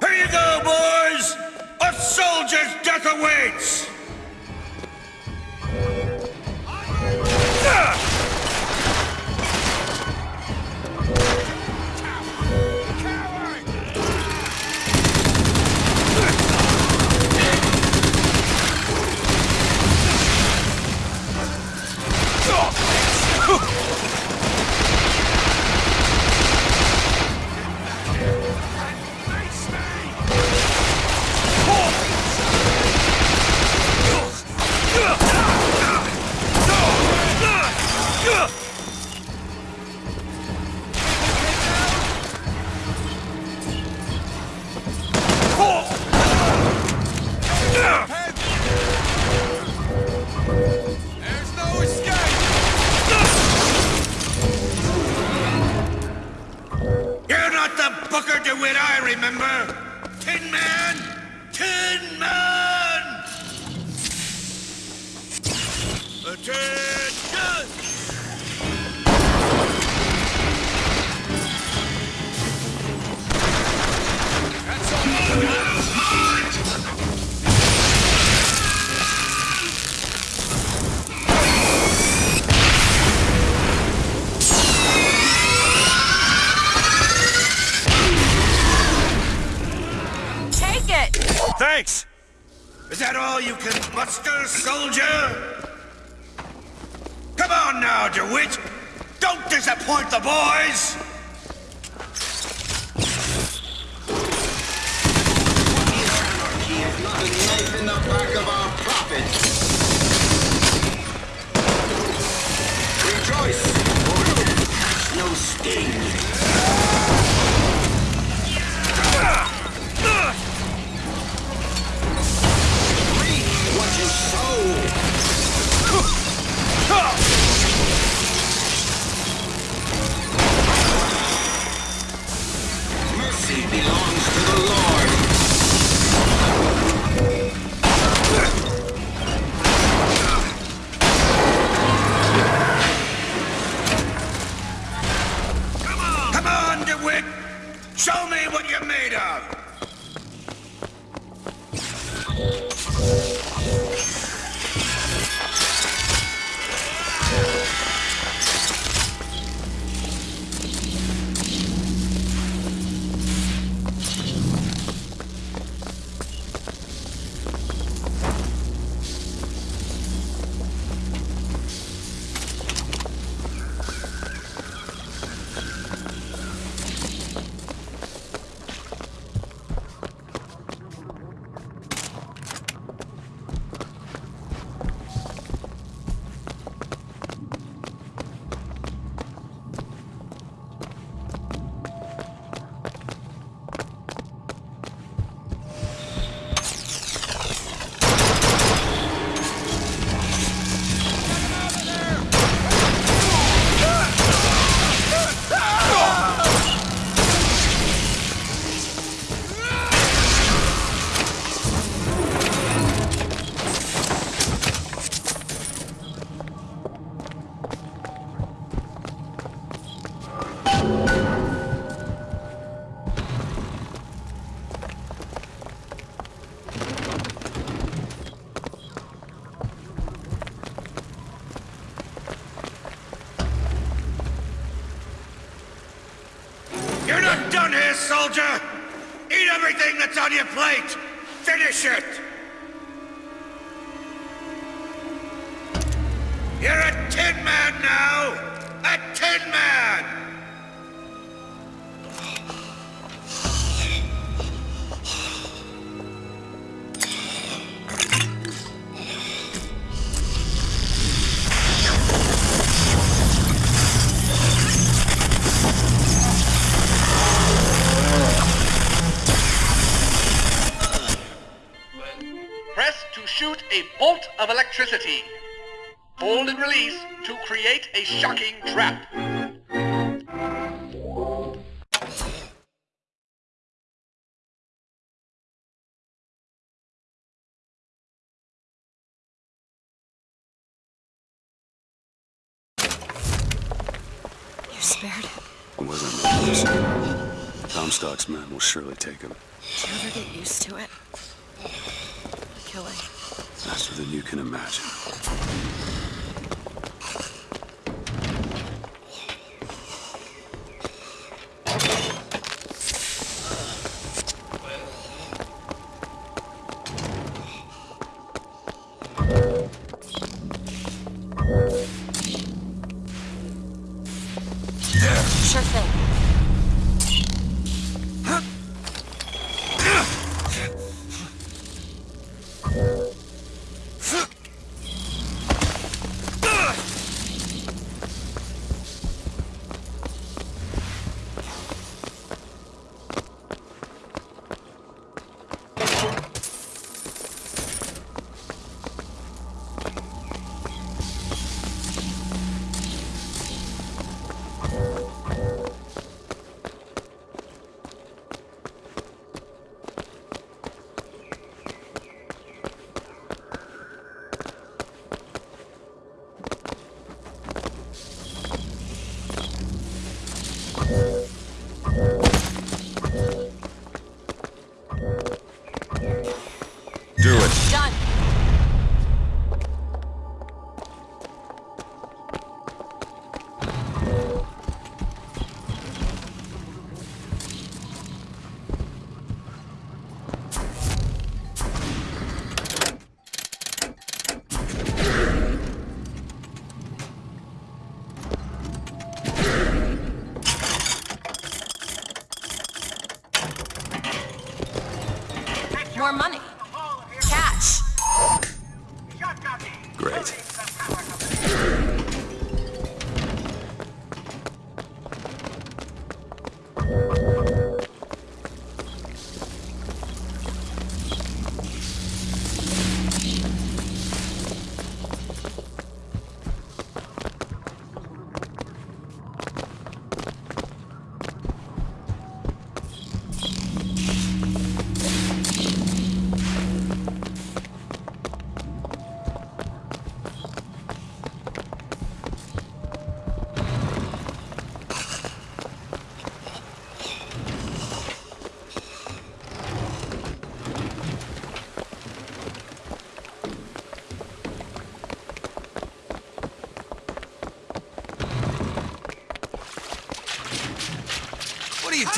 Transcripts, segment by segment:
Here you go, boys! A soldier's death awaits! Surely take him. You ever get used to it? Killing. Faster than you can imagine.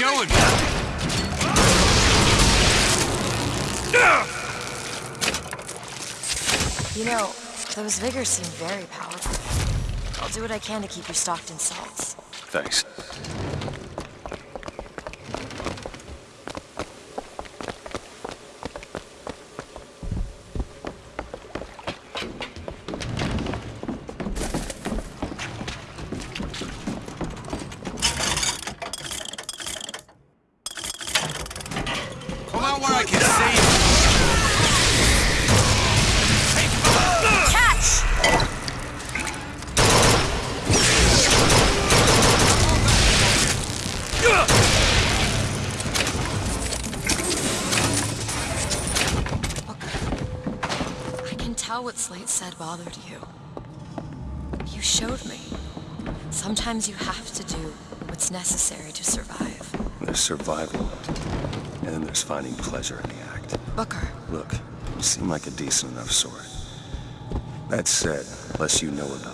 What are you? You know, those vigors seem very powerful. I'll do what I can to keep you stocked in salts. Thanks. Come out where I can see you. Catch! I can tell said bothered you. You showed me. Sometimes you have to do what's necessary to survive. There's survival. And then there's finding pleasure in the act. Booker, Look, you seem like a decent enough sort. That said, less you know about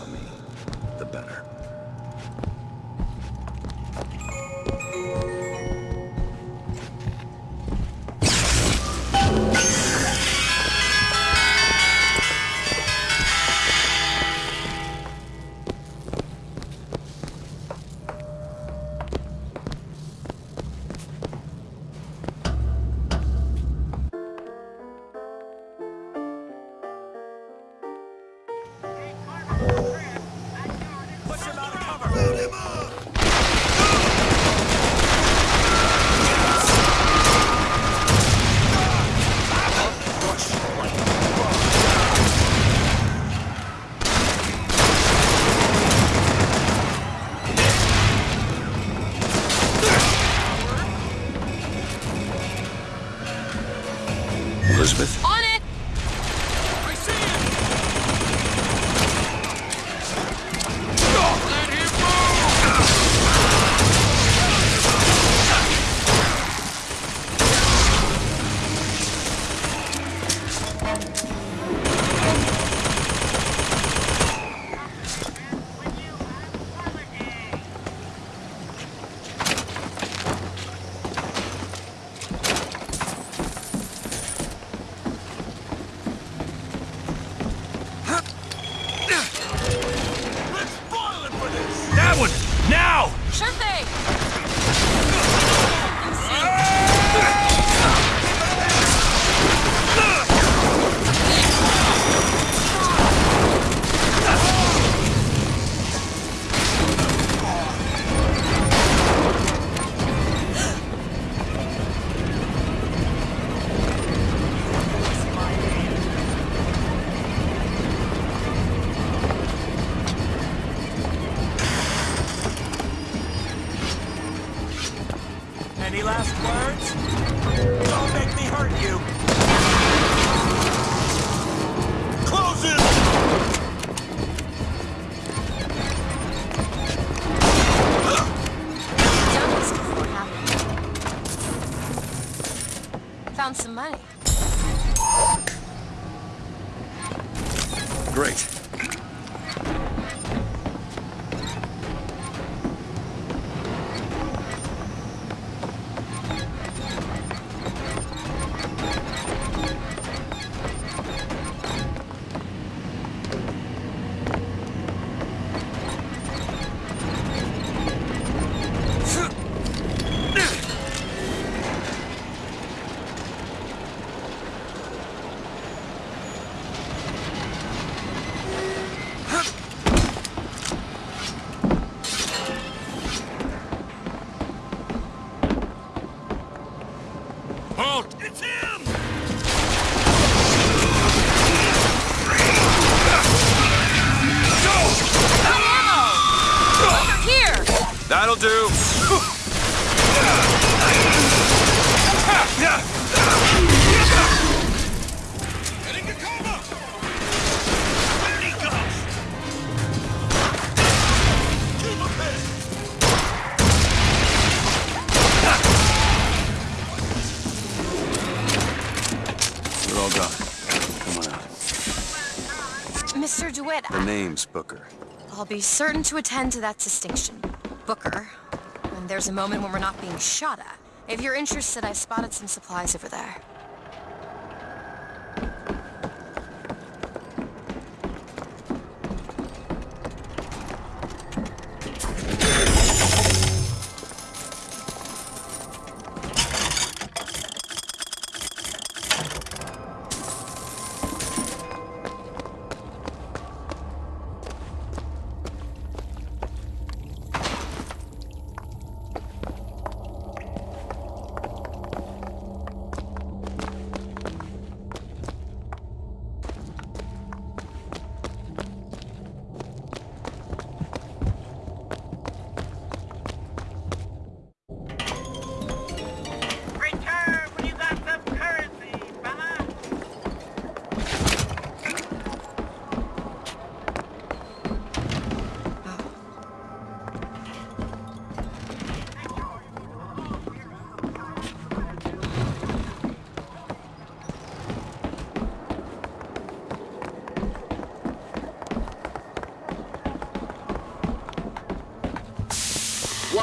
It's! Here! The name's Booker. I'll be certain to attend to that distinction. Booker, when there's a moment when we're not being shot at. If you're interested, I spotted some supplies over there.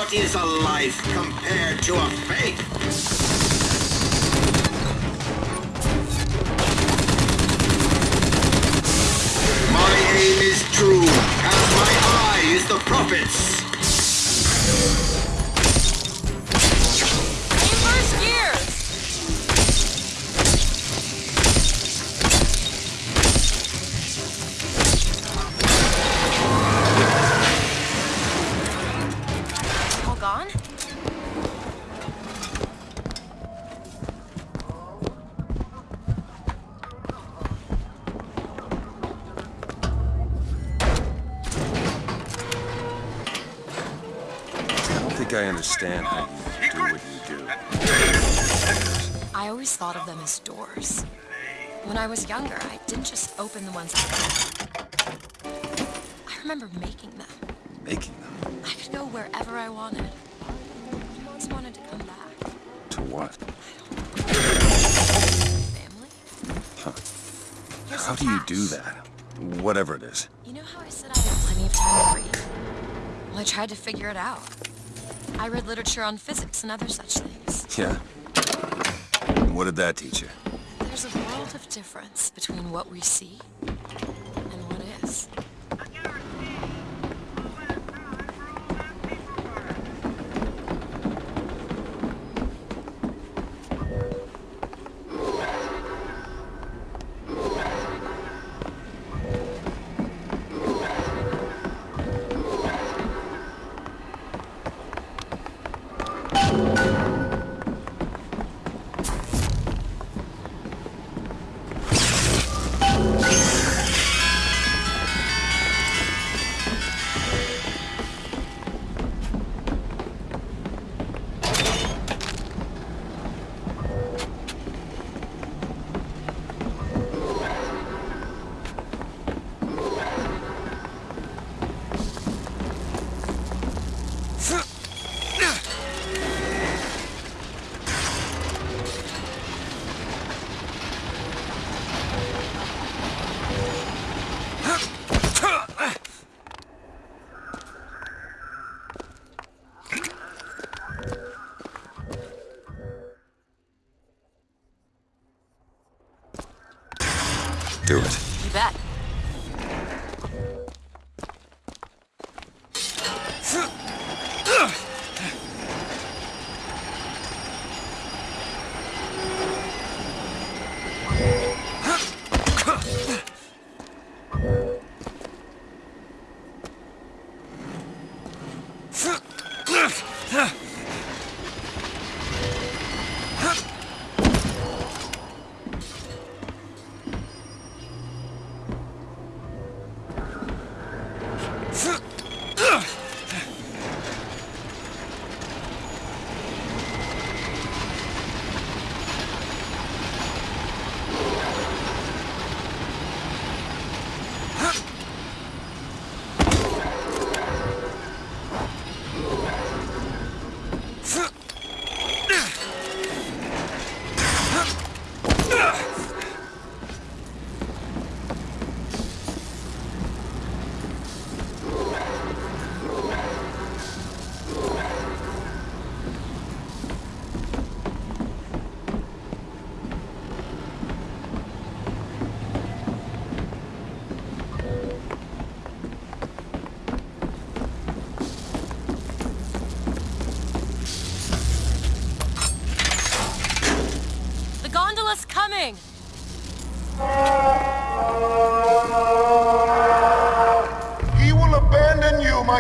What is a life compared to a faith? My aim is true, as my eye is the prophet's. I was younger, I didn't just open the ones I I remember making them. Making them. I could go wherever I wanted. I always wanted to come back. To what? Family? Here's How do you do that? Whatever it is. You know how I said I had plenty of time to read? Well, I tried to figure it out. I read literature on physics and other such things. Yeah. And what did that teach you? There's a world of difference between what we see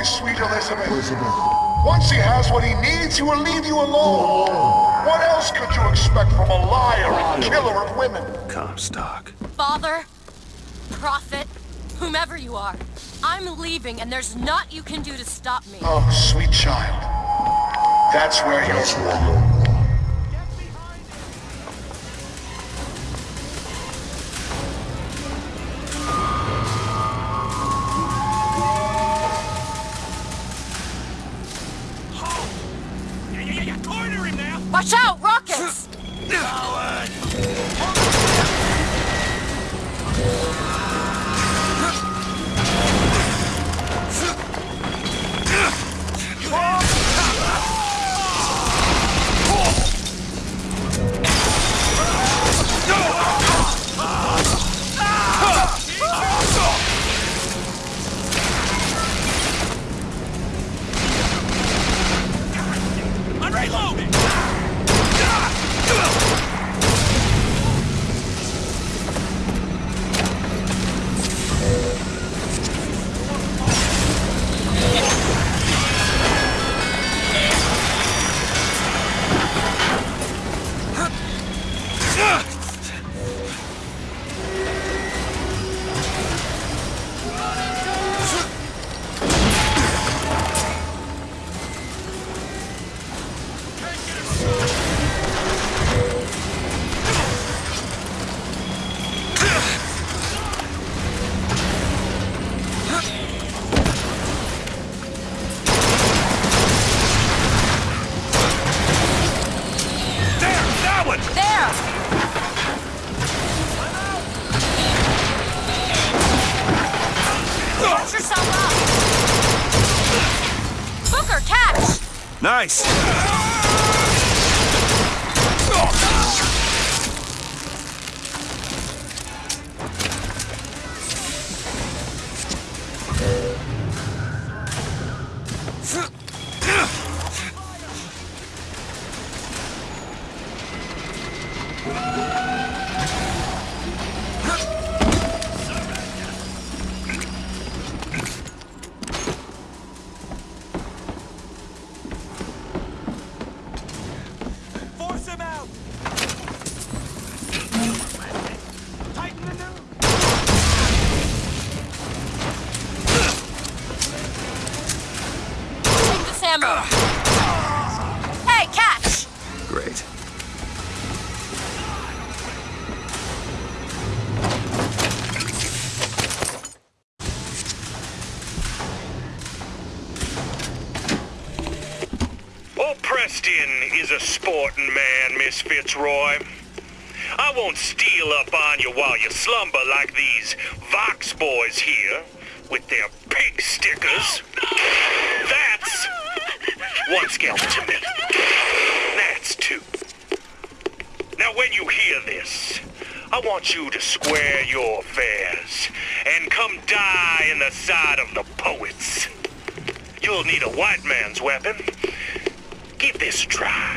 sweet Elizabeth. Once he has what he needs, he will leave you alone. What else could you expect from a liar and killer of women? Comstock. Father, prophet, whomever you are, I'm leaving and there's naught you can do to stop me. Oh, sweet child. That's where you're... Yeah, Miss Fitzroy. I won't steal up on you while you slumber like these Vox boys here with their pig stickers. That's one skeleton. That's two. Now, when you hear this, I I want you to square your affairs and come die in the side of the poets. You'll need a white man's weapon. Give this a try.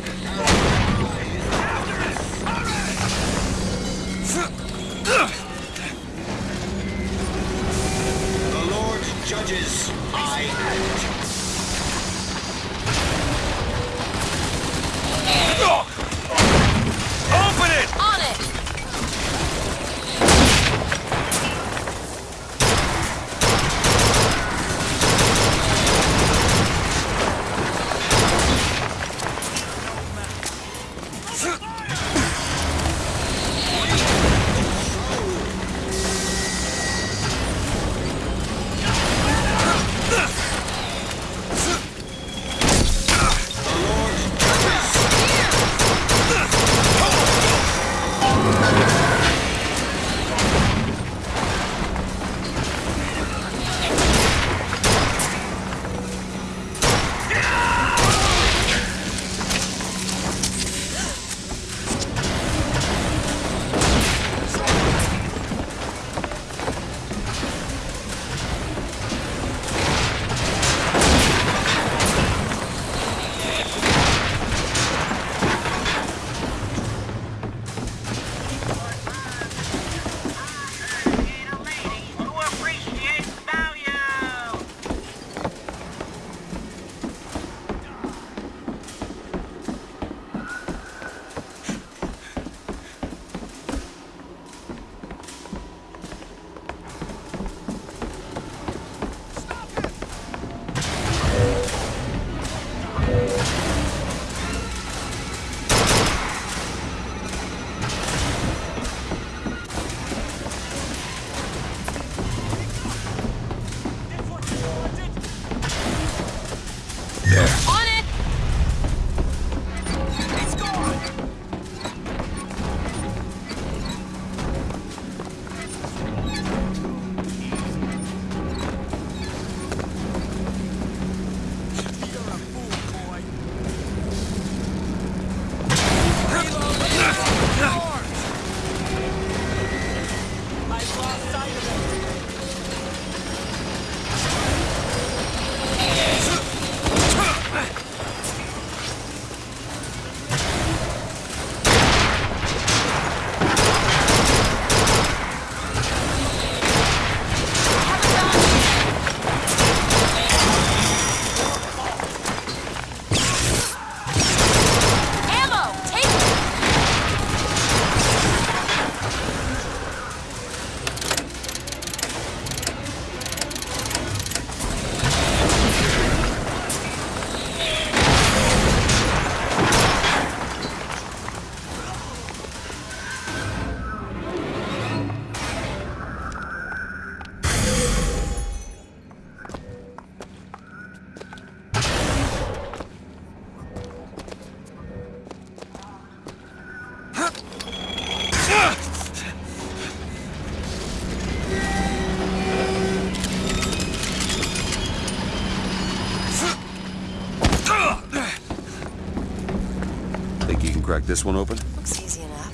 crack this one open? Looks easy enough.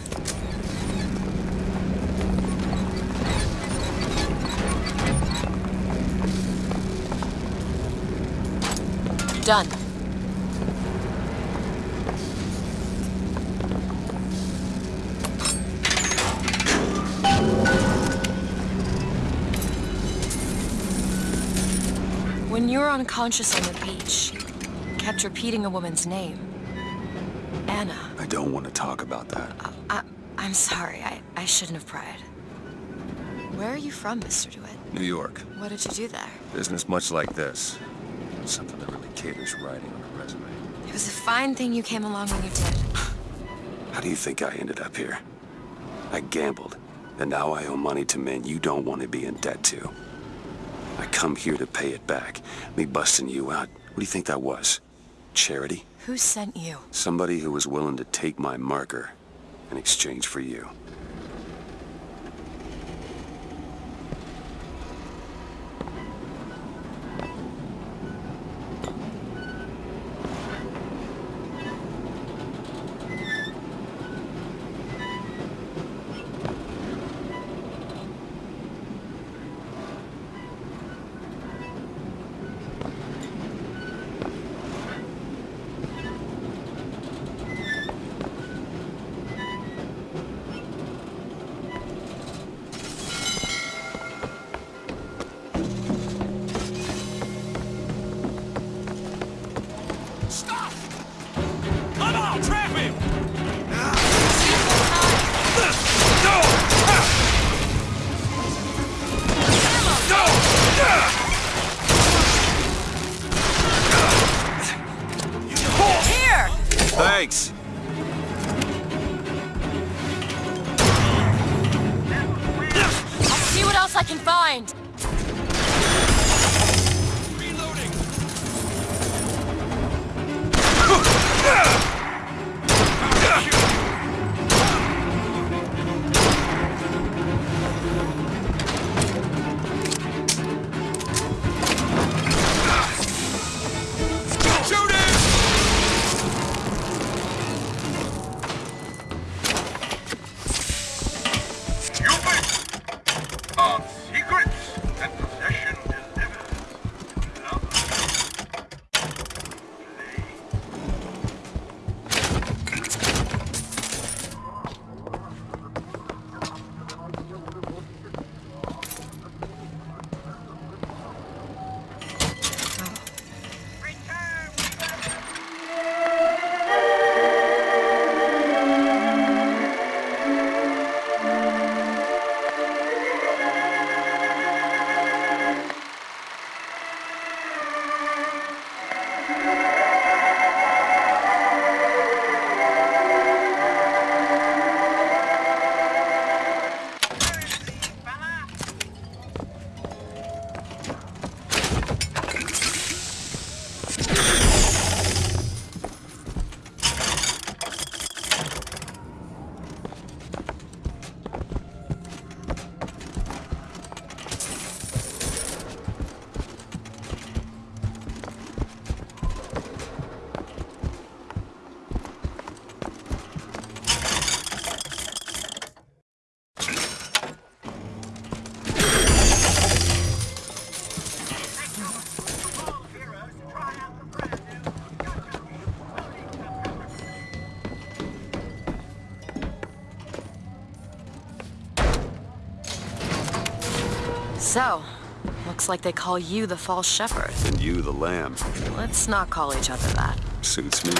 Done. When you were unconscious on the beach, you kept repeating a woman's name. I don't want to talk about that. I, I'm sorry. I, I shouldn't have pried. Where are you from, Mr. DeWitt? New York. What did you do there? Business much like this. Something that really caters writing on a resume. It was a fine thing you came along when you did. How do you think I ended up here? I gambled, and now I owe money to men you don't want to be in debt to. I come here to pay it back. Me busting you out, what do you think that was? Charity? Who sent you? Somebody who was willing to take my marker in exchange for you. So, looks like they call you the false shepherd. And you the lamb. Let's not call each other that. Suits me.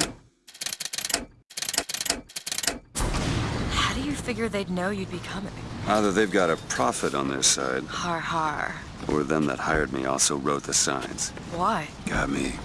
How do you figure they'd know you'd be coming? Either they've got a prophet on their side, Har har. or them that hired me also wrote the signs. Why? Got me.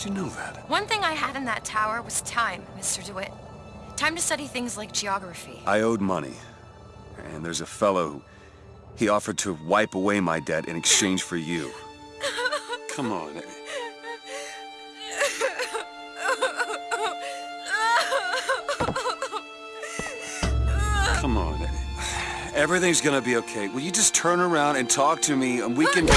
How'd you know that? One thing I had in that tower was time, Mr. DeWitt. Time to study things like geography. I owed money. And there's a fellow who... He offered to wipe away my debt in exchange for you. Come on. Come on. Everything's gonna be okay. Will you just turn around and talk to me and we can...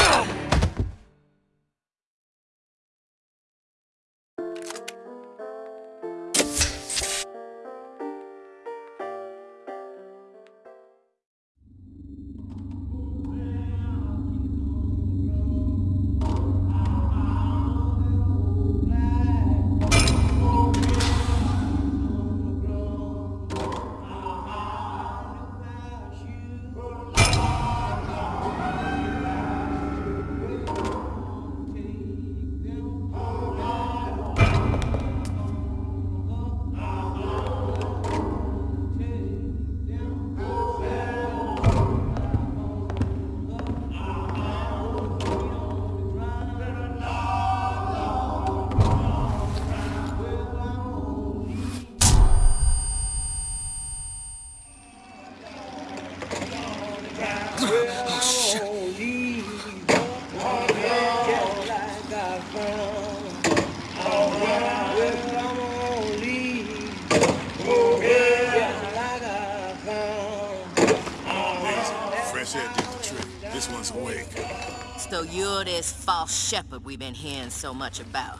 shepherd we've been hearing so much about.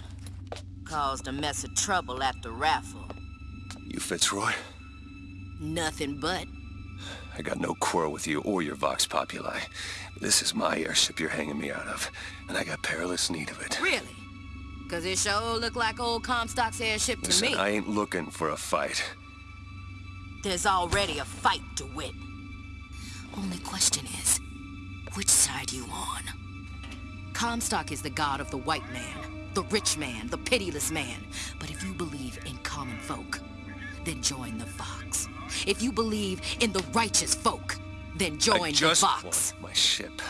Caused a mess of trouble at the raffle. You Fitzroy? Nothing but. I got no quarrel with you or your Vox Populi. This is my airship you're hanging me out of, and I got perilous need of it. Really? Cause it sure look like old Comstock's airship to Listen, me. I ain't looking for a fight. There's already a fight to win. Only question is, which side you on? Comstock is the god of the white man, the rich man, the pitiless man. But if you believe in common folk, then join the Vox. If you believe in the righteous folk, then join I the just Vox. want my ship.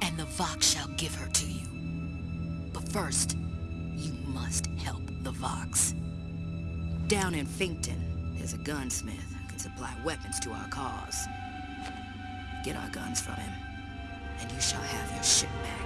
And the Vox shall give her to you. But first, you must help the Vox. Down in Finkton, there's a gunsmith who can supply weapons to our cause. Get our guns from him, and you shall have your ship back.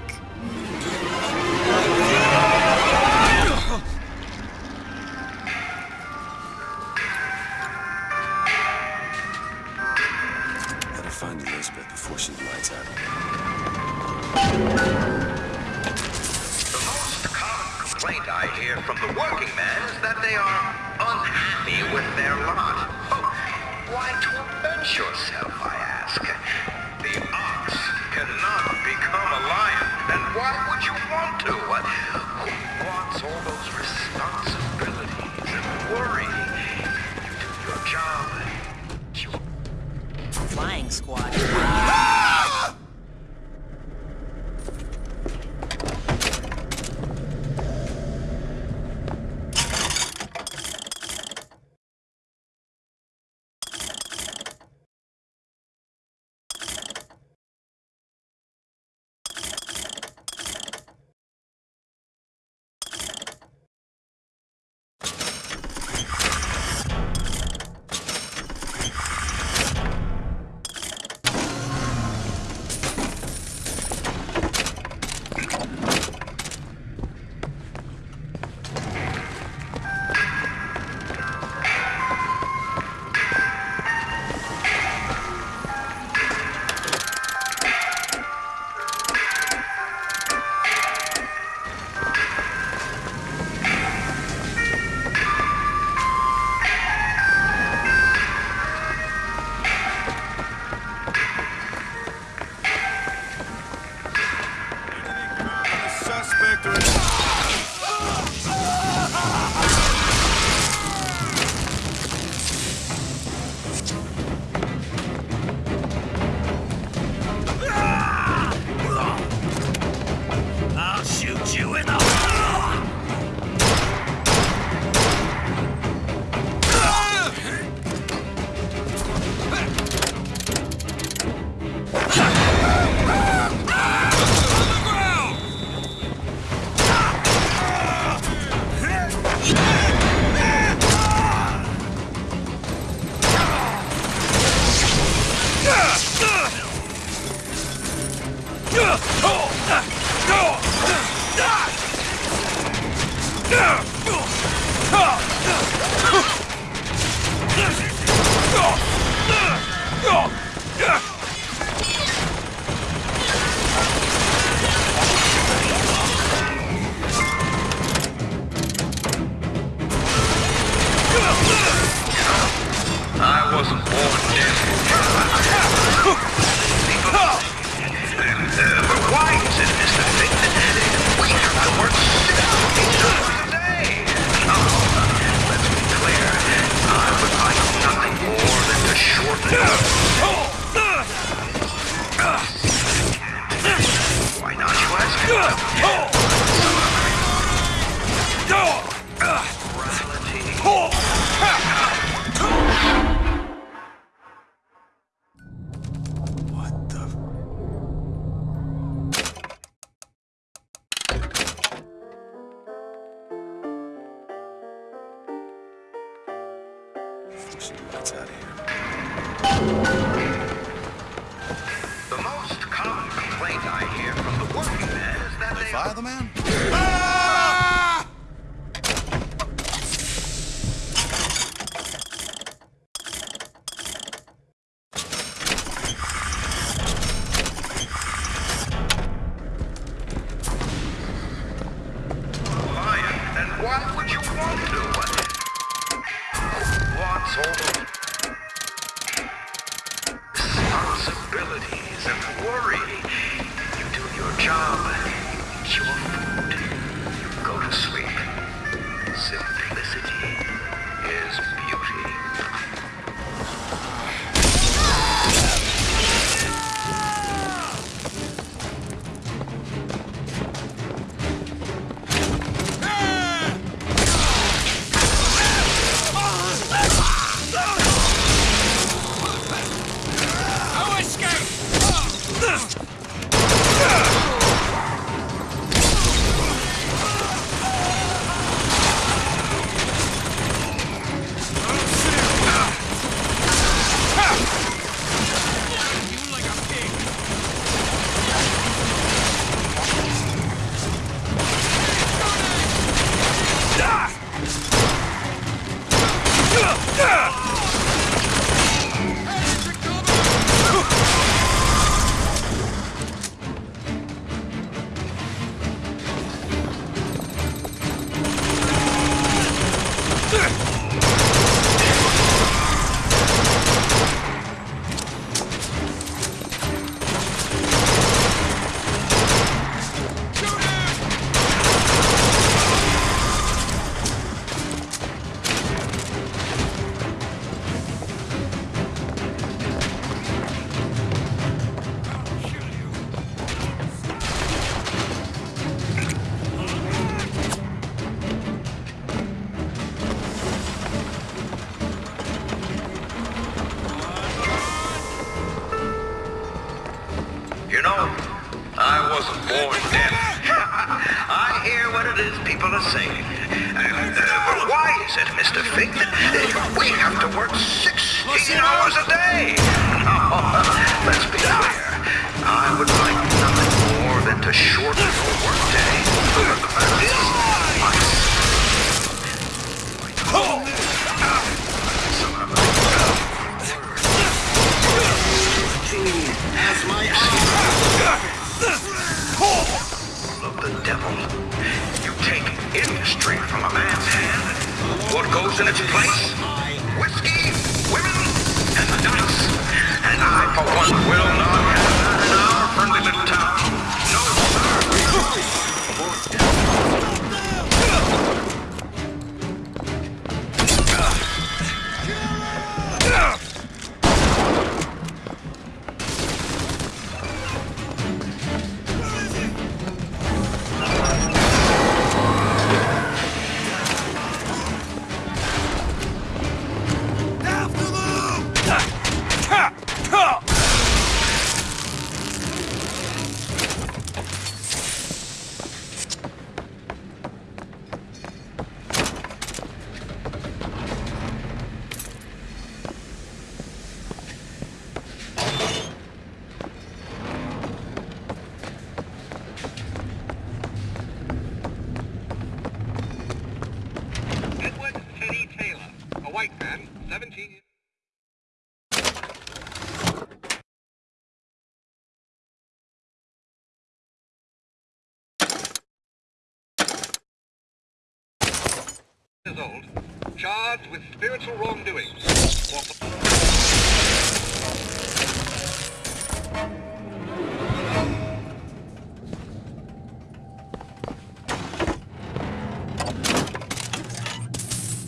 charged with spiritual wrongdoing.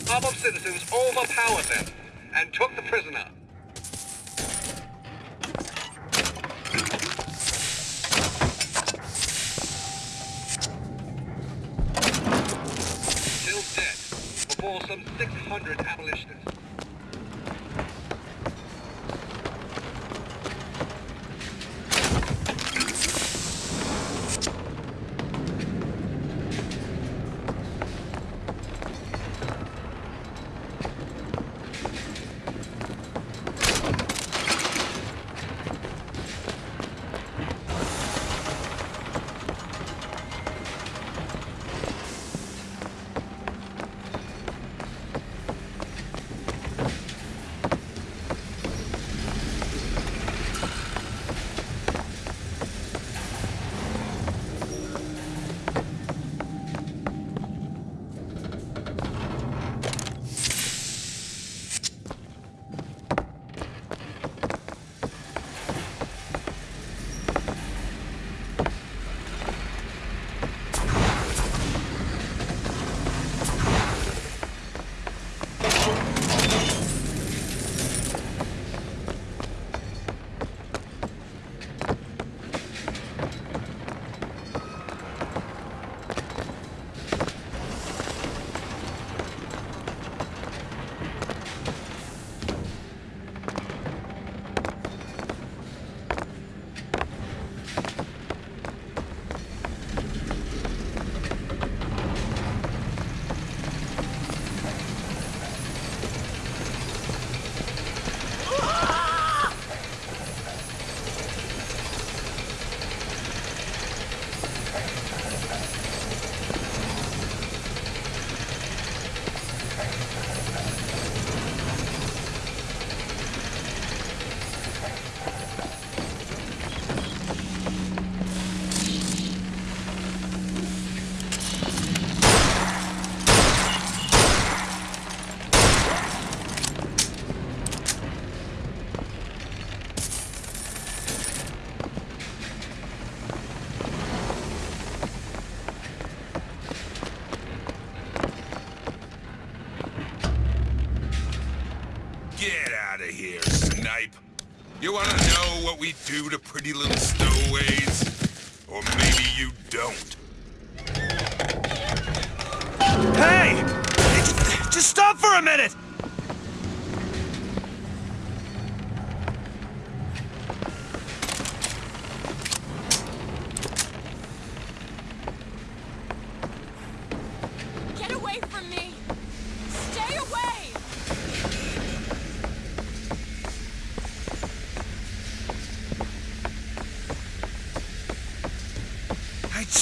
Armored citizens overpowered them and took the prisoner.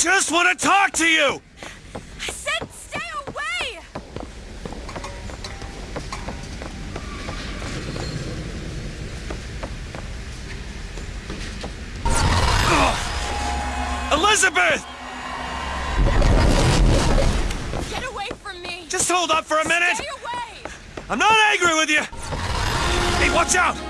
just want to talk to you! I said stay away! Ugh. Elizabeth! Get away from me! Just hold up for a minute! Stay away! I'm not angry with you! Hey, watch out!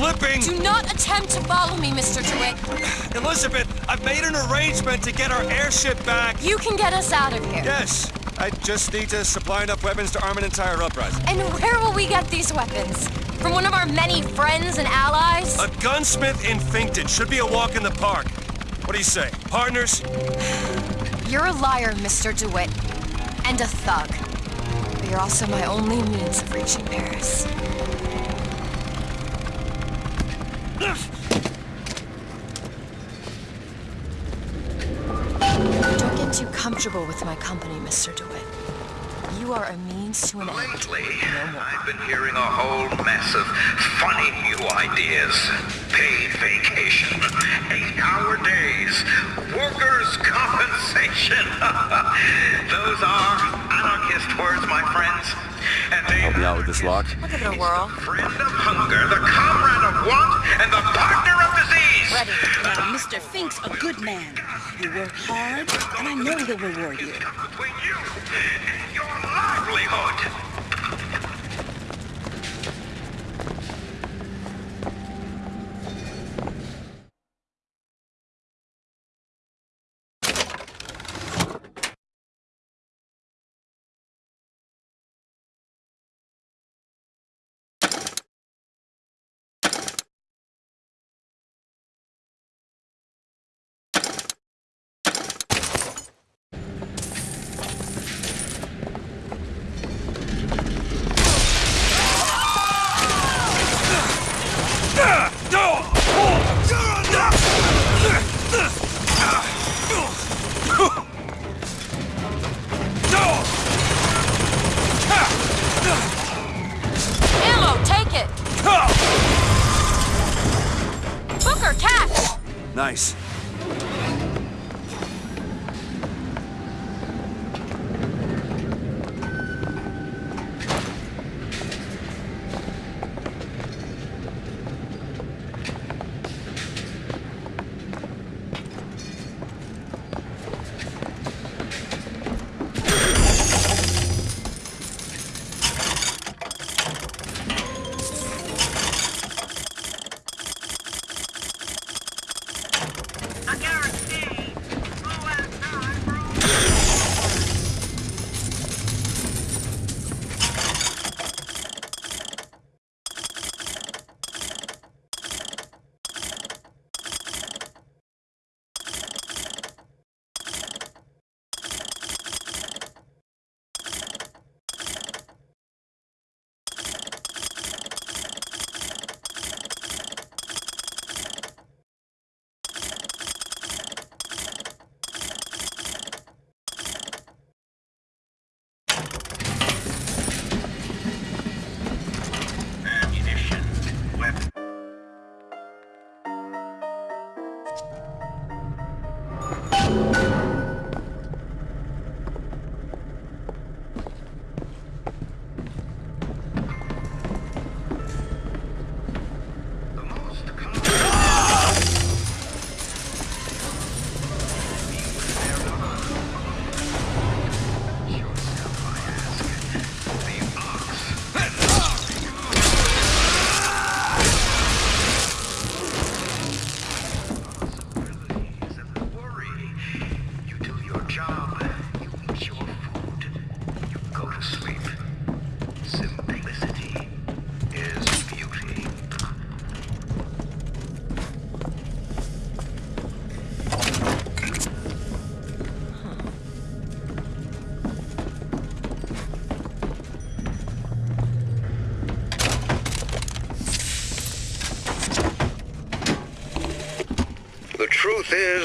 Slipping! Do not attempt to follow me, Mr. DeWitt. Elizabeth, I've made an arrangement to get our airship back. You can get us out of here. Yes, I just need to supply enough weapons to arm an entire uprising. And where will we get these weapons? From one of our many friends and allies? A gunsmith in Finkton should be a walk in the park. What do you say, partners? You're a liar, Mr. DeWitt. And a thug. But you're also my only means of reaching Paris. Comfortable with my company, Mr. DeWitt. You are a means to an end. Lately, I've been hearing a whole mess of funny new ideas. Paid vacation, eight-hour days, workers' compensation. Those are anarchist words, my friends. And they Help me out with this lock. Look at give it a whirl. friend of hunger, the comrade of want, and the partner of disease. Ready. Now, Mr. Fink's a good man. You work hard, and I know he'll reward you.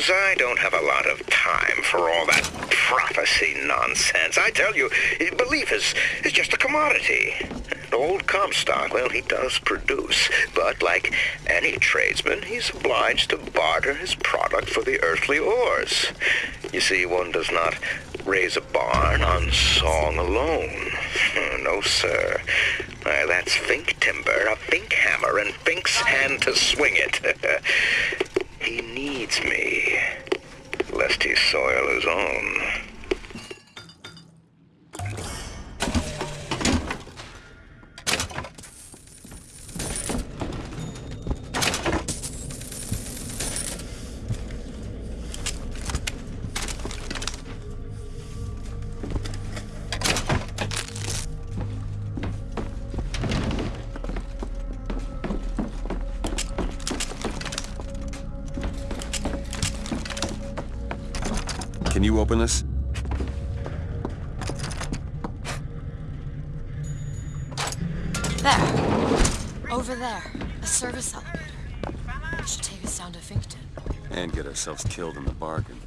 I don't have a lot of time for all that prophecy nonsense. I tell you, eh, belief is, is just a commodity. And old Comstock, well, he does produce, but like any tradesman, he's obliged to barter his product for the earthly ores. You see, one does not raise a barn on song alone. No, sir. Why, that's Fink timber, a Fink hammer, and Fink's hand to swing it. He needs me, he soil his own. Open this? There. Over there. A service elevator. Should take us down to Finkton. And get ourselves killed in the bargain.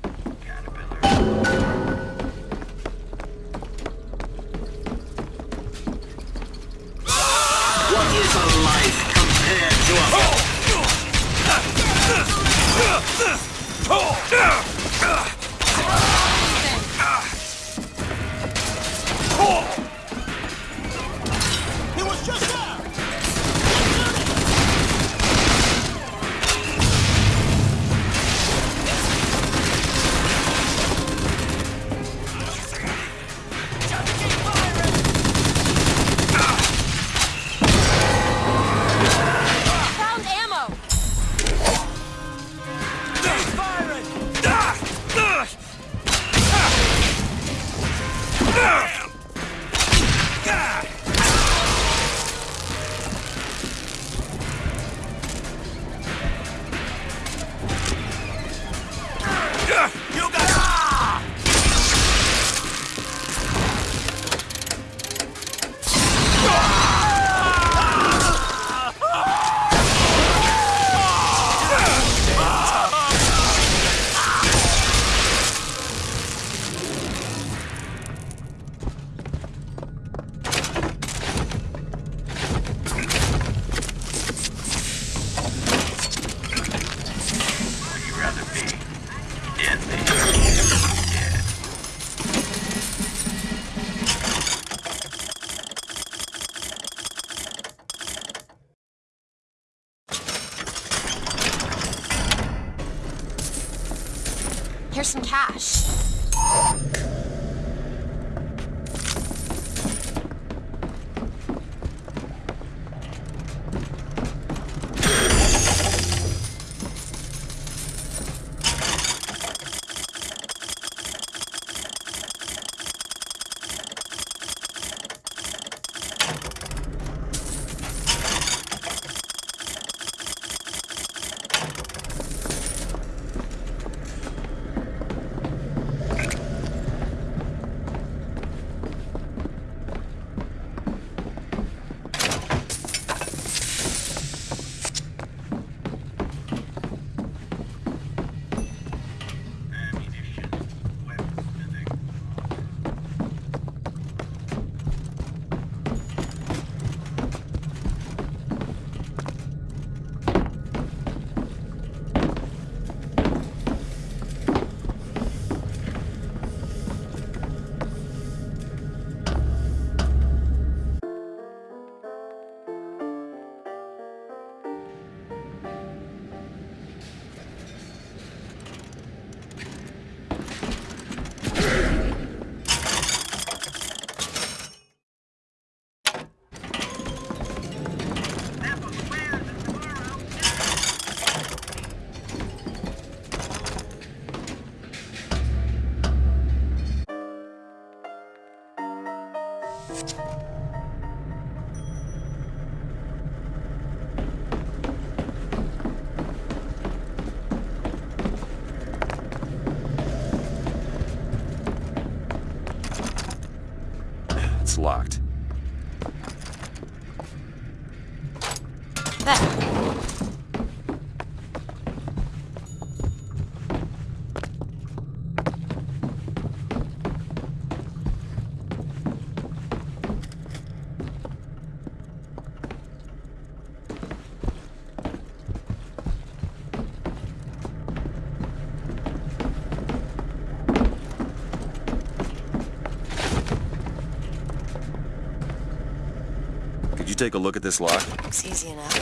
Take a look at this lock? Looks easy enough.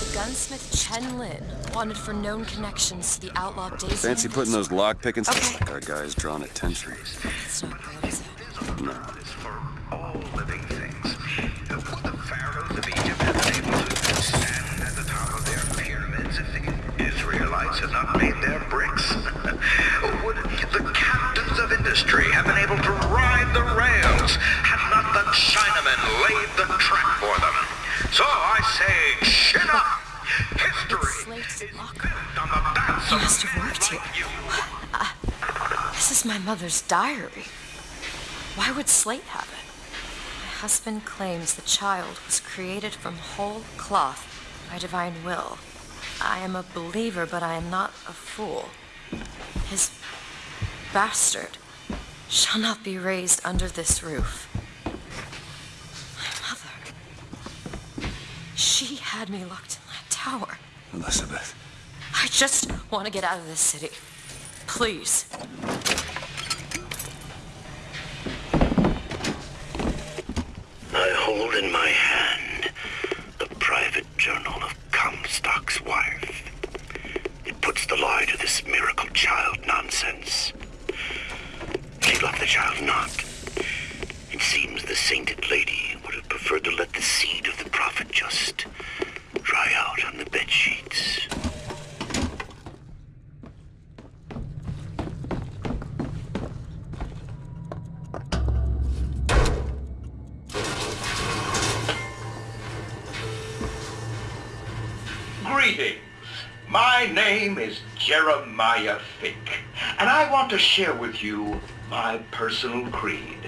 The gunsmith Chen Lin, wanted for known connections to the outlaw Daisy. Fancy putting those lock pickings? Okay. Our guy's drawing attention. Not good, mother's diary. Why would Slate have it? My husband claims the child was created from whole cloth by divine will. I am a believer, but I am not a fool. His bastard shall not be raised under this roof. My mother. She had me locked in that tower. Elizabeth. I just want to get out of this city. Please. I hold in my hand the private journal of Comstock's wife. It puts the lie to this miracle child nonsense. She loved the child not. It seems the sainted lady would have preferred to let the seed of the prophet just dry out on the bed name is Jeremiah Fink, and I want to share with you my personal creed.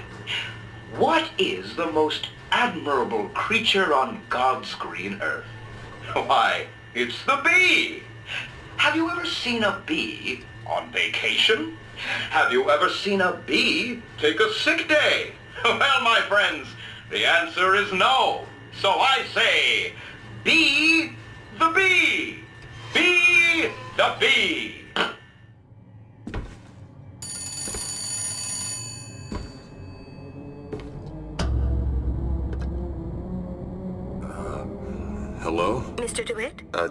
What is the most admirable creature on God's green earth? Why, it's the bee. Have you ever seen a bee on vacation? Have you ever seen a bee take a sick day? Well, my friends, the answer is no. So I say, be the bee. Be the bee. Hello? Mr. DeWitt? Uh,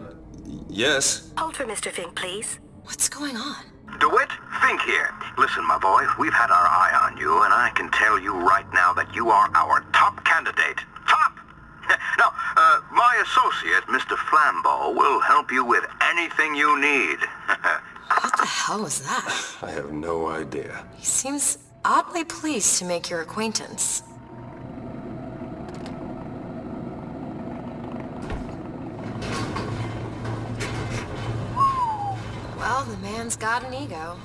yes? Hold for Mr. Fink, please. What's going on? DeWitt, Fink here. Listen, my boy, we've had our eye on you, and I can tell you right now that you are our top candidate. Top! now, uh, my associate, Mr. Flambeau, will help you with anything you need. What the hell was that? I have no idea. He seems oddly pleased to make your acquaintance. Well, the man's got an ego.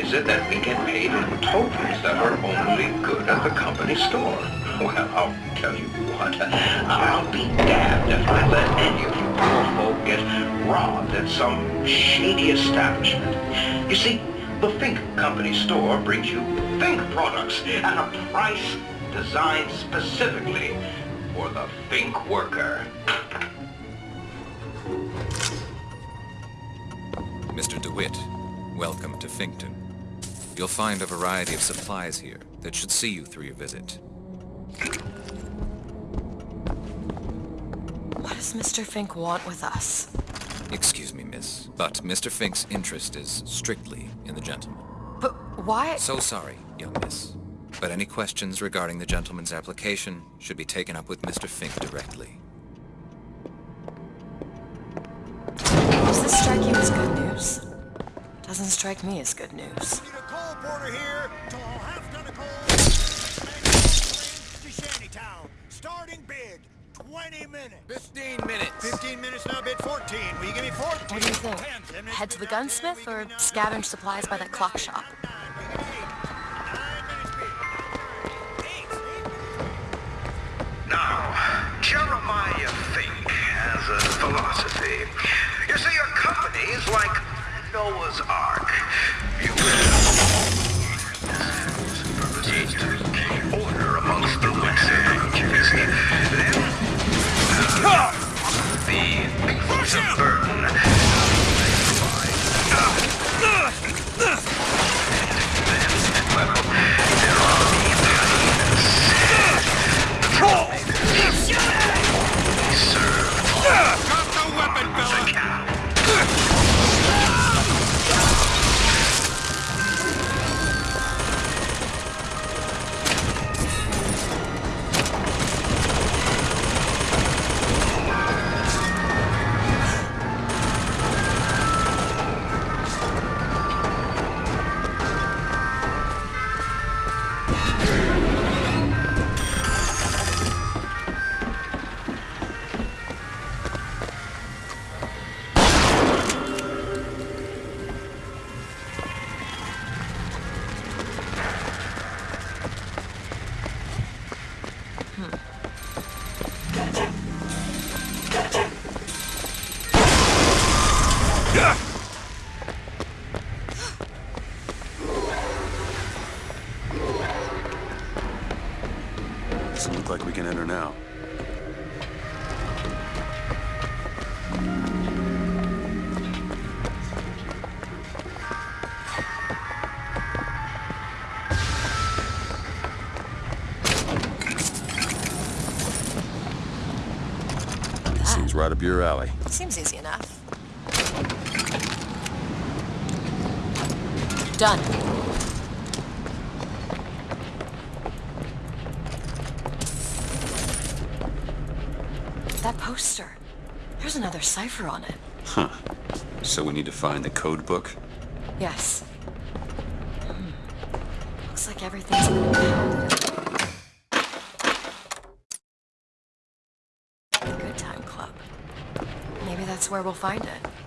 Is it that we get paid in tokens that are only good at the company store? Well, I'll tell you what, I'll be damned if I let any of you poor folk get robbed at some shady establishment. You see, the Fink Company store brings you Fink products at a price designed specifically for the Fink worker. Mr. DeWitt, welcome to Finkton. You'll find a variety of supplies here that should see you through your visit. What does Mr. Fink want with us? Excuse me, miss, but Mr. Fink's interest is strictly in the gentleman. But why? So sorry, young miss. But any questions regarding the gentleman's application should be taken up with Mr. Fink directly. Does this strike you as good news? Doesn't strike me as good news. Porter here to half of coal. to Shantytown. Starting bid. 20 minutes. 15 minutes. 15 minutes now, bid 14. Will you give me 14? What do you think? Head to the gunsmith or scavenge supplies by that clock shop? Now, Jeremiah Fink has a philosophy. You see, your company is like Noah's Ark. You purposes to keep order amongst the. Then, uh, the beasts of burden. Right up your alley. Seems easy enough. Done. That poster. There's another cipher on it. Huh. So we need to find the code book? Yes. That's where we'll find it.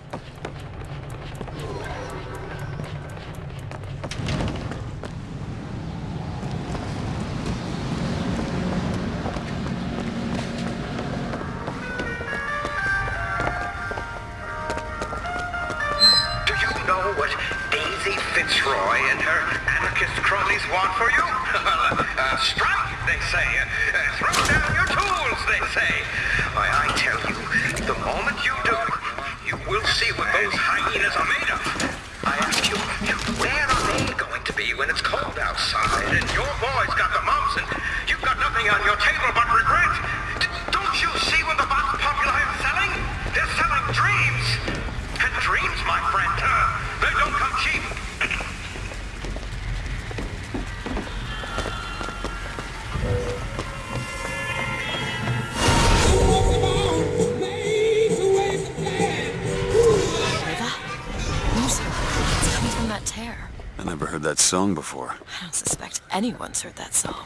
Anyone's heard that song.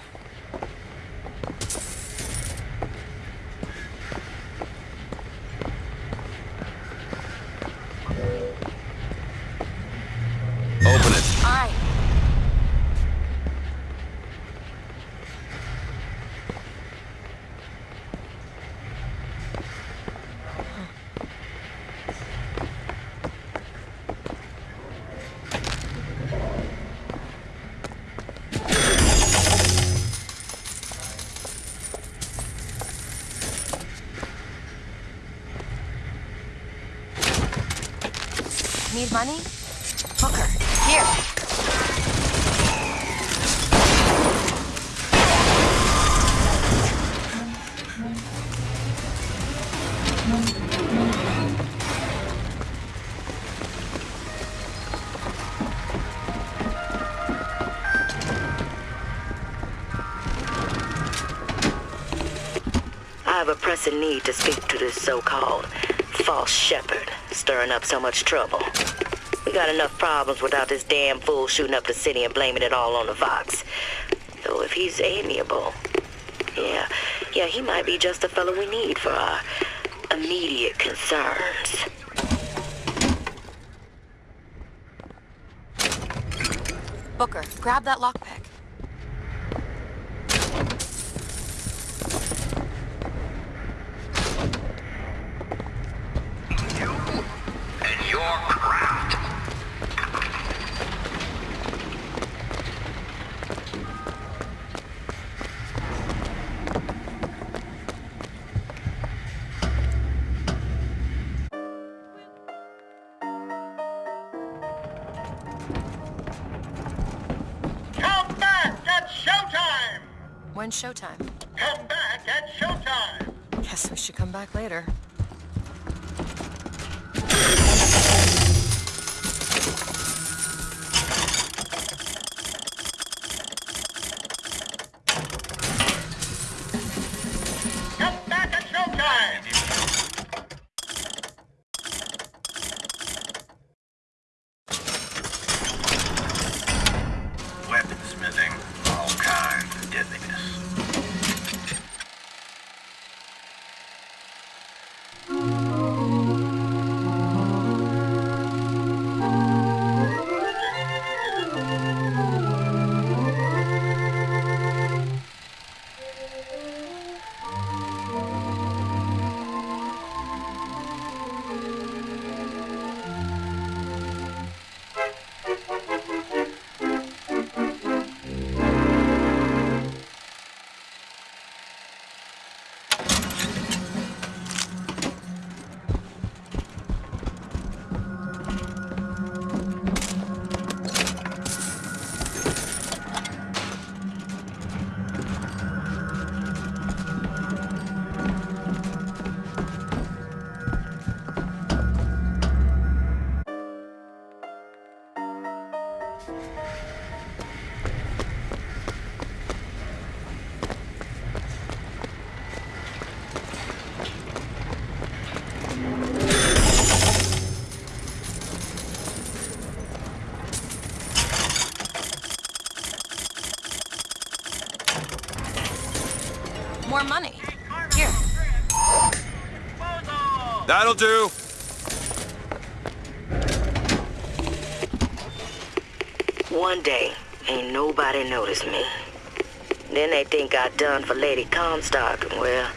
Stirring up so much trouble. We got enough problems without this damn fool shooting up the city and blaming it all on the Vox. Though if he's amiable, yeah, yeah, he might be just the fellow we need for our immediate concerns. Booker, grab that lockpick. When's showtime? Come back at showtime! Guess we should come back later. That'll do. One day, ain't nobody noticed me. Then they think I done for Lady Comstock. Well,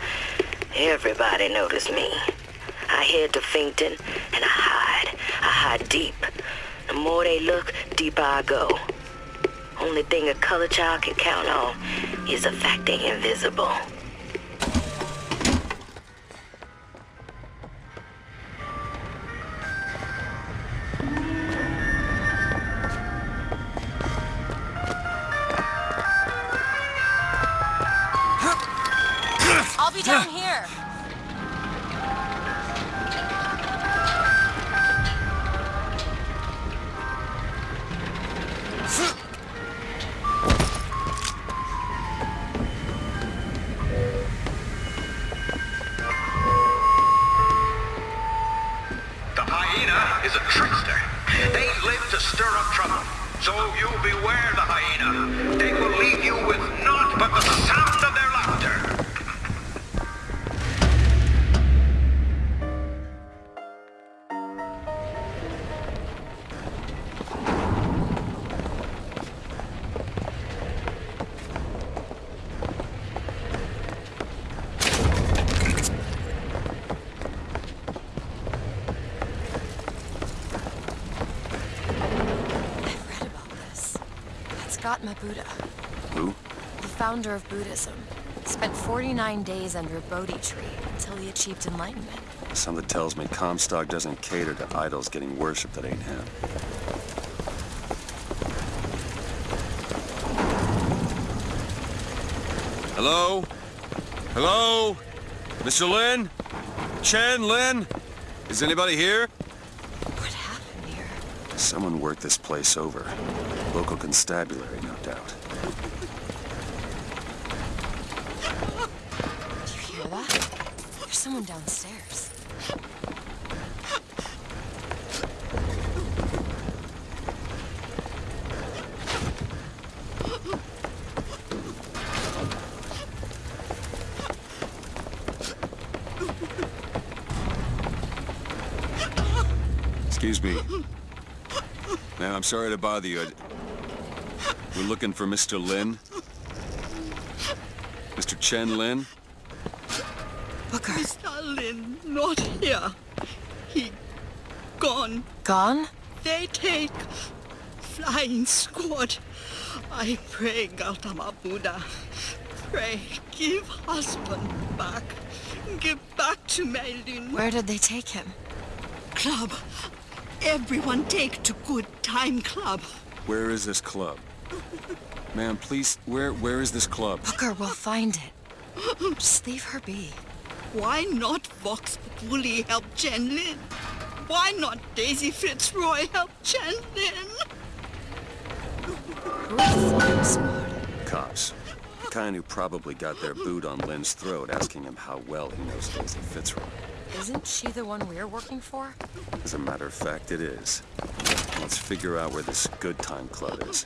everybody noticed me. I head to Finkton and I hide. I hide deep. The more they look, deeper I go. Only thing a color child can count on is the fact they invisible. That's Gautama Buddha, Who? the founder of Buddhism. Spent 49 days under a Bodhi tree until he achieved enlightenment. Something tells me Comstock doesn't cater to idols getting worship that ain't him. Hello? Hello? Mr. Lin? Chen, Lin? Is anybody here? What happened here? Someone worked this place over. Local constabulary, no doubt. Do you hear that? There's someone downstairs. Excuse me. Ma'am, I'm sorry to bother you. I- We're looking for Mr. Lin. Mr. Chen Lin? Booker. Mr. Lin, not here. He gone. Gone? They take flying squad. I pray, Gautama Buddha. Pray, give husband back. Give back to Maylin. Where did they take him? Club. Everyone take to good time club. Where is this club? Ma'am, please, where where is this club? Booker, we'll find it. Just leave her be. Why not Vox Populi help Chen Lin? Why not Daisy Fitzroy help Chen Lin? Cops. The kind who probably got their boot on Lin's throat asking him how well he knows Daisy Fitzroy. Isn't she the one we're working for? As a matter of fact, it is. Let's figure out where this good time club is.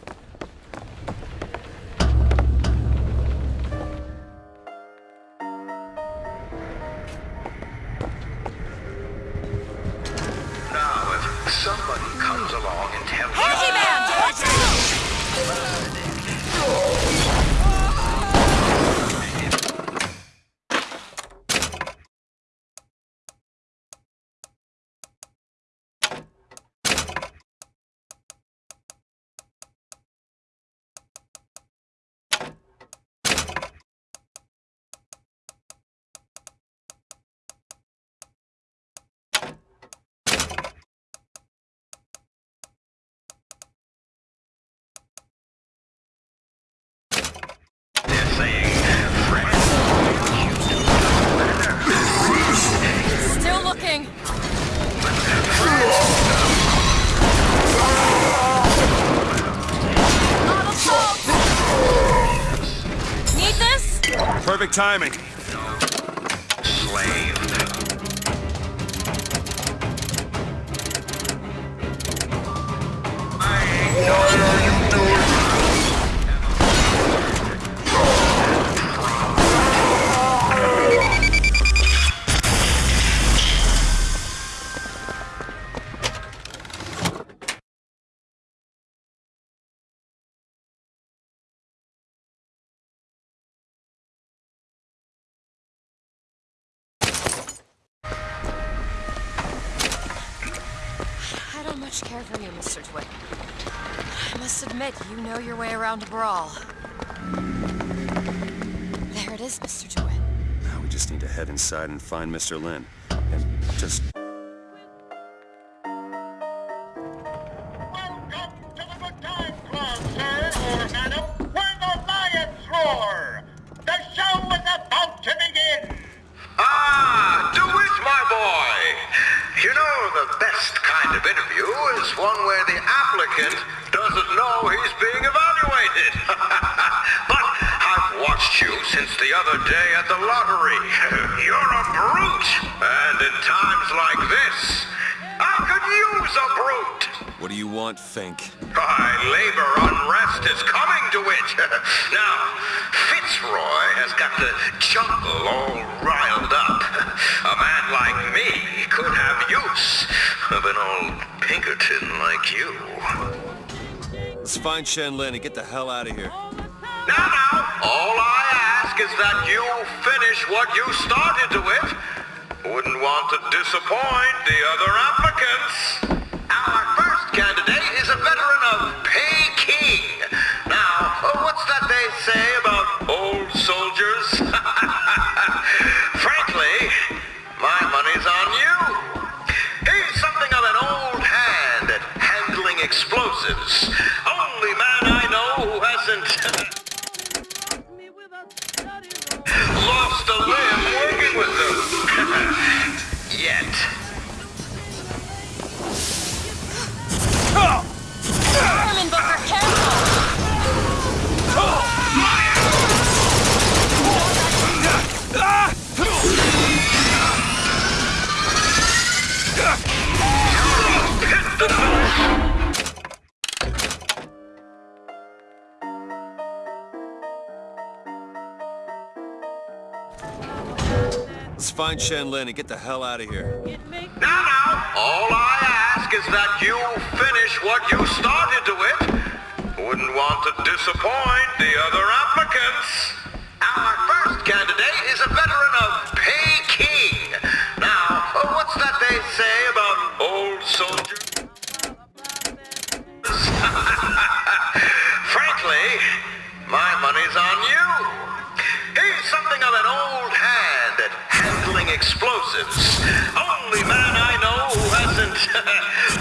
Timing. I must admit, you know your way around a brawl. There it is, Mr. DeWitt. Now we just need to head inside and find Mr. Lin. And just... What do you want, Fink? By labor unrest is coming to it. now, Fitzroy has got the jungle all riled up. A man like me could have use of an old Pinkerton like you. Let's find Chen Lin and get the hell out of here. Now, now, all I ask is that you finish what you started to it. Wouldn't want to disappoint the other applicants. Find Chen Lin and get the hell out of here. Now, now, all I ask is that you finish what you started to it. Wouldn't want to disappoint the other applicants. Our first candidate is a veteran of Peking. Now, what's that they say explosives. Only man I know who hasn't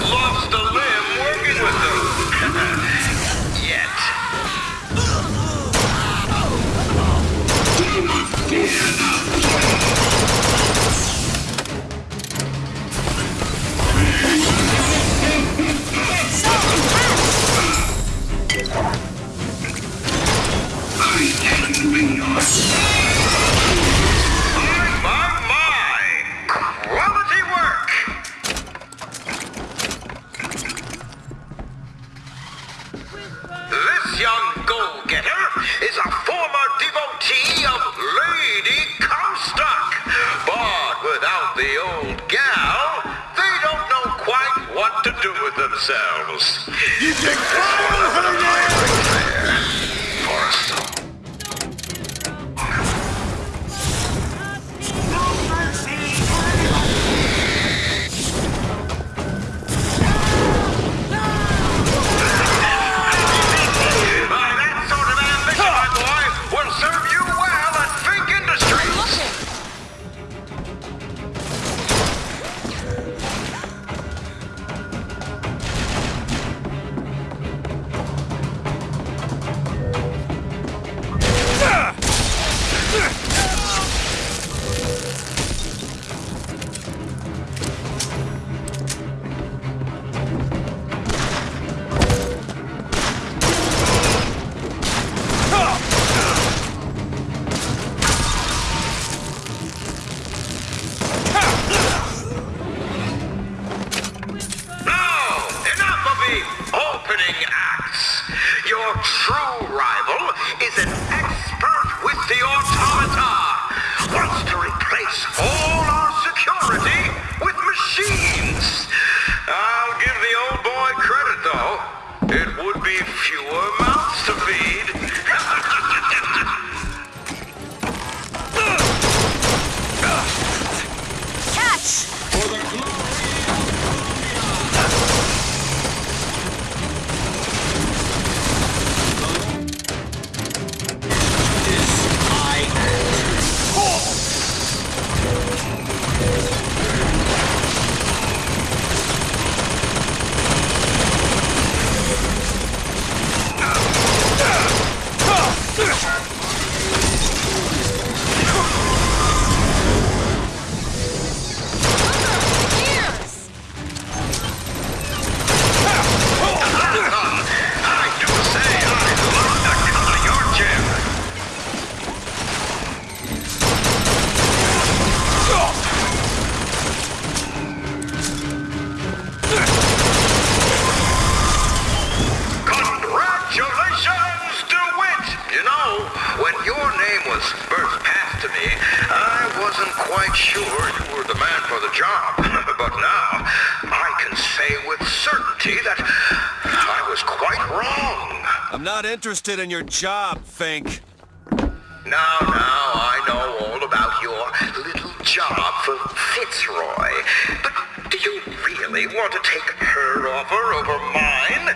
interested in your job, Fink. Now, now, I know all about your little job for Fitzroy. But do you really want to take her offer over mine?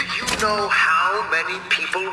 Do you know how many people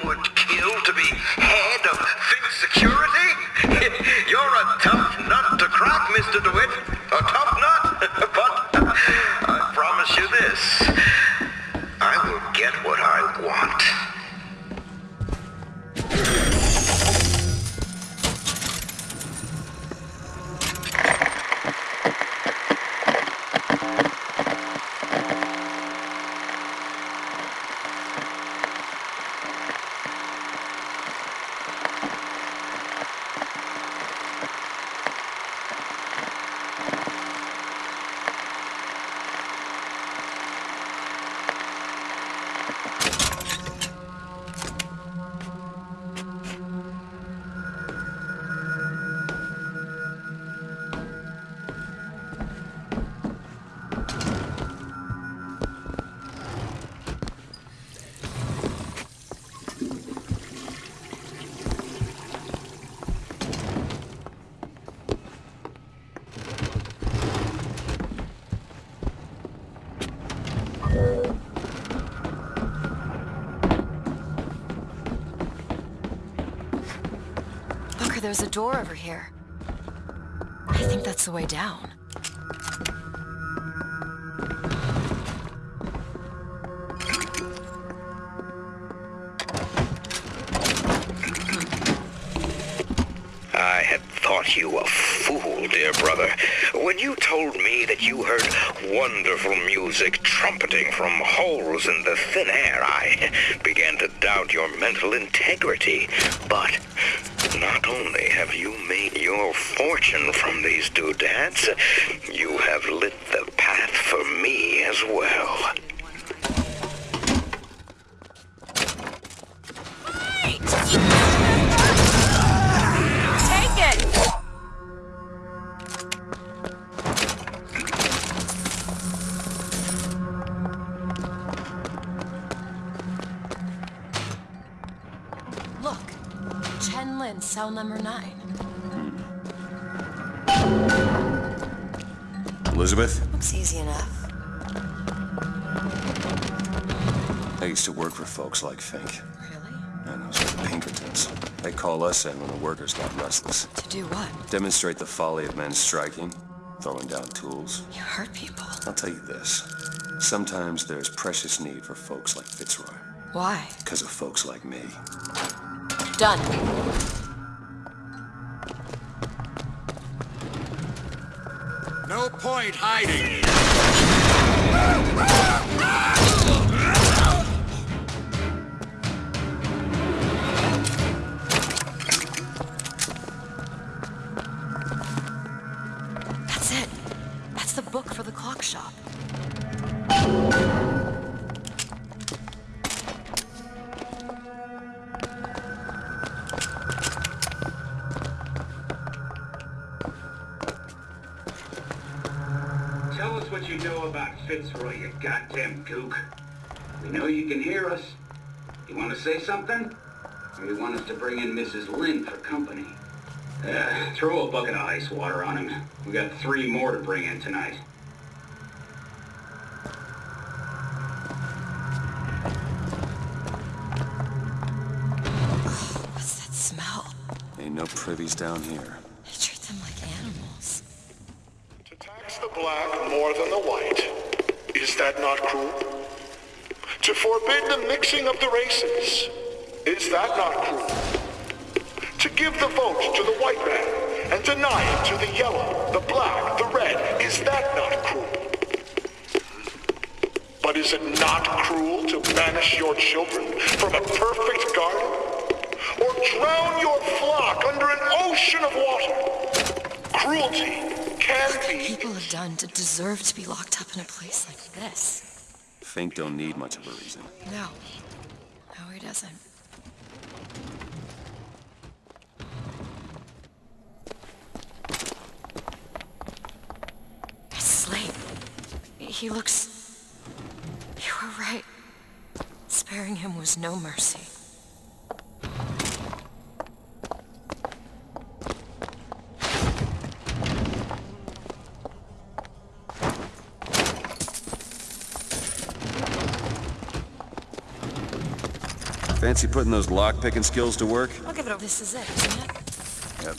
door over here. I think that's the way down. Elizabeth? Looks easy enough. I used to work for folks like Fink. Really? And those are the Pinkertons. They call us in when the workers got restless. To do what? Demonstrate the folly of men striking, throwing down tools. You hurt people. I'll tell you this. Sometimes there's precious need for folks like Fitzroy. Why? Because of folks like me. Done. Point hiding. Goddamn gook. We know you can hear us. You want to say something? Or you want us to bring in Mrs. Lin for company? Uh, throw a bucket of ice water on him. We got three more to bring in tonight. What's that smell? Ain't no privies down here. They treat them like animals. Tax the black more than the white. Is that not cruel? To forbid the mixing of the races. Is that not cruel? To give the vote to the white man and deny it to the yellow, the black, the red. Is that not cruel? But is it not cruel to banish your children from a perfect garden? Or drown your flock under an ocean of water? Cruelty can be People have done to deserve to be locked up in a place like this. Fink don't need much of a reason. No. No, he doesn't. He looks... You were right. Sparing him was no mercy. Fancy putting those lock-picking skills to work? I'll give it a... This is it, isn't it? Yep.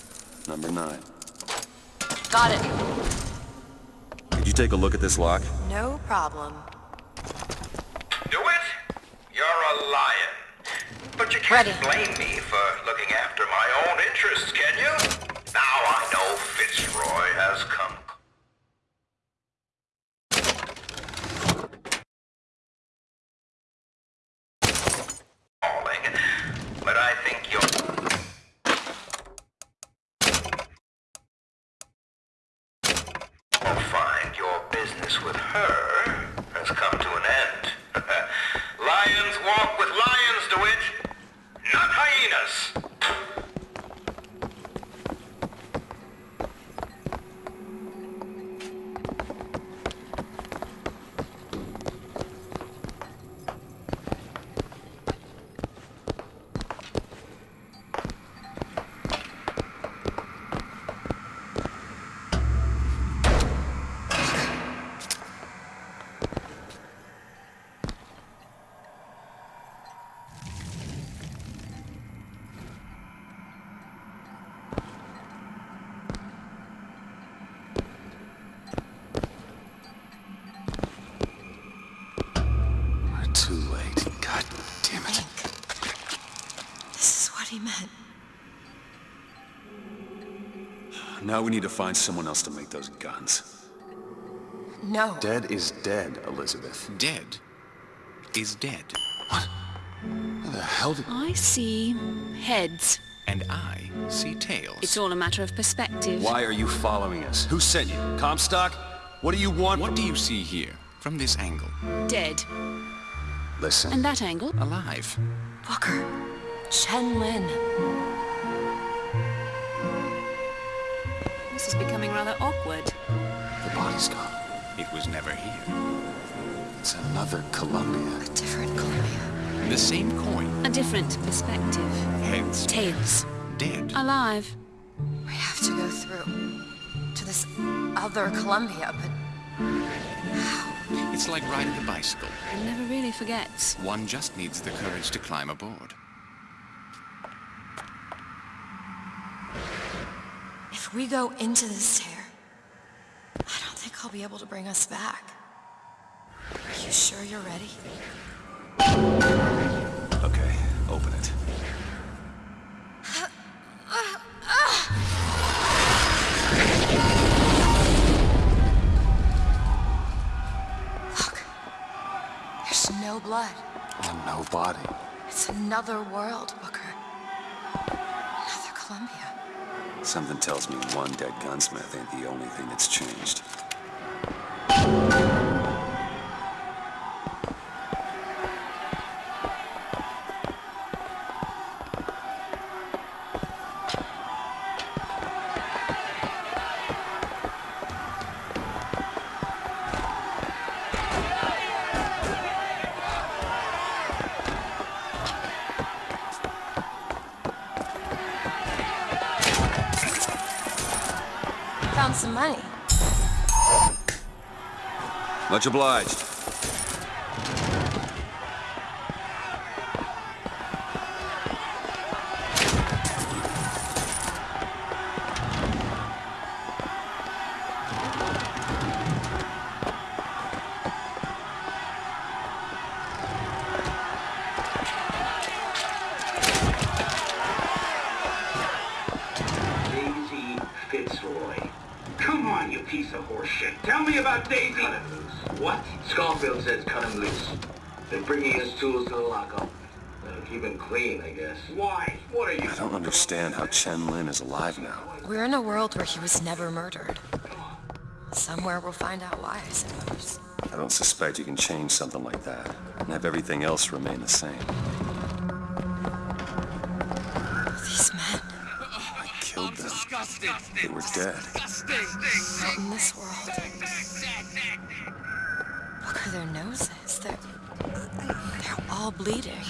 Number nine. Got it. Could you take a look at this lock? No problem. Do it? You're a lion. But you can't blame me for looking after my own interests, can you? Now I know Fitzroy has come calling, but I think you'll... You'll find your business with her we need to find someone else to make those guns. No. Dead is dead, Elizabeth. Dead is dead. Where the hell did... I see heads. And I see tails. It's all a matter of perspective. Why are you following us? Who sent you? Comstock? What do you want What do you see here, from this angle? Dead. Listen. And that angle? Alive. Booker. Chen Lin. Was never here. It's another Columbia. A different Columbia. The same coin. A different perspective. Heads. Tails. Dead. Alive. We have to go through to this other Columbia, but how? It's like riding a bicycle. One never really forgets. One just needs the courage to climb aboard. if we go into this tear, I don't think I'll be able to bring us back. Are you sure you're ready? Okay, open it. Look. There's no blood. And no body. It's another world, Booker. Another Columbia. Something tells me one dead gunsmith ain't the only thing that's changed. Much obliged. understand how Chen Lin is alive now. We're in a world where he was never murdered. Somewhere we'll find out why, I suppose. I don't suspect you can change something like that and have everything else remain the same. These men... I killed them. They were dead. Disgusting. in this world. Look at their noses. They're... They're all bleeding.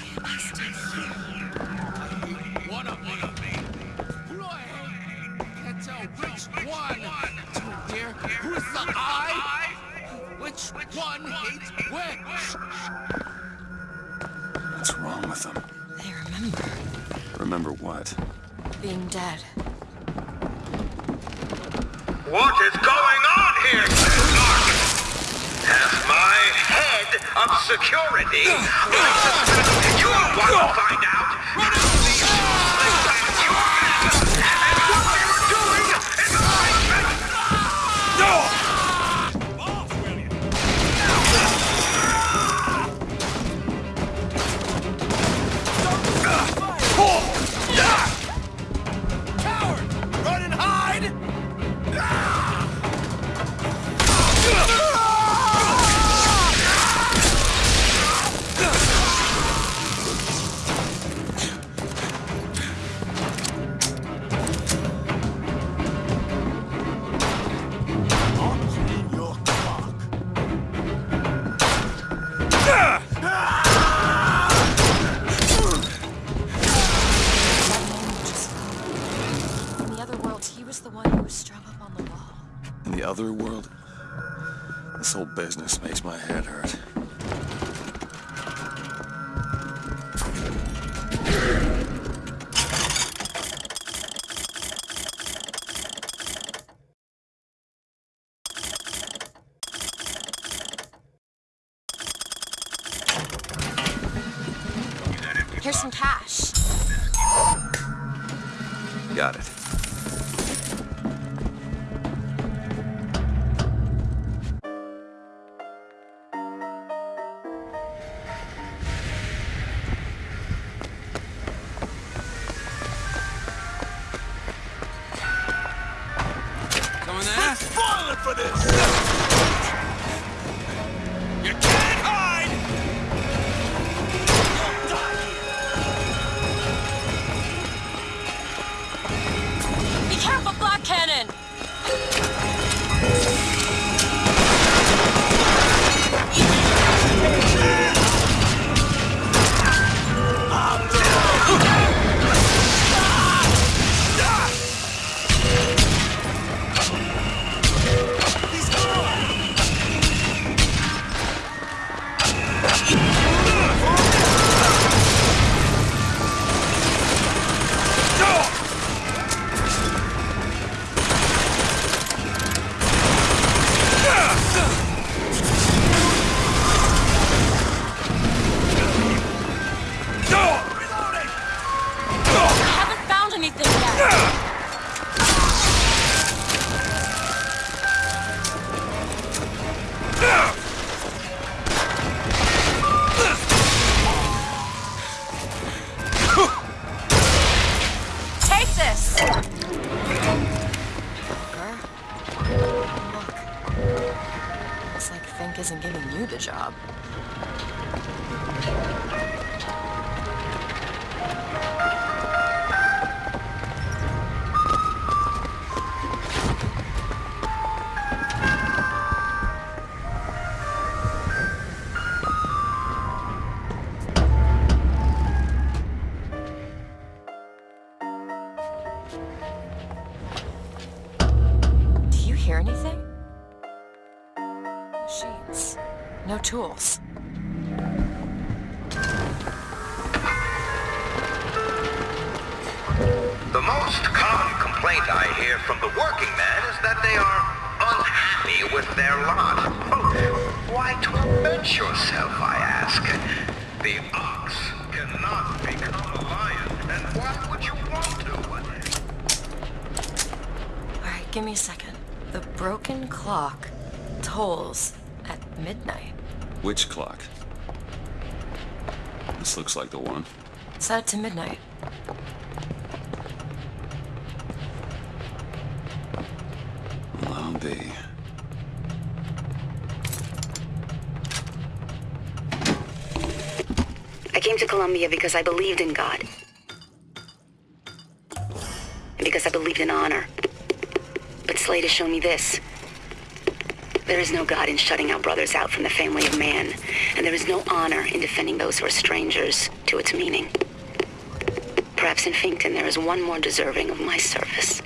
for this! looks like the one. Set to midnight. Well, I'll be. I came to Columbia because I believed in God. And because I believed in honor. But Slate has shown me this. There is no God in shutting our brothers out from the family of man and there is no honor in defending those who are strangers to its meaning. Perhaps in Finkton there is one more deserving of my service.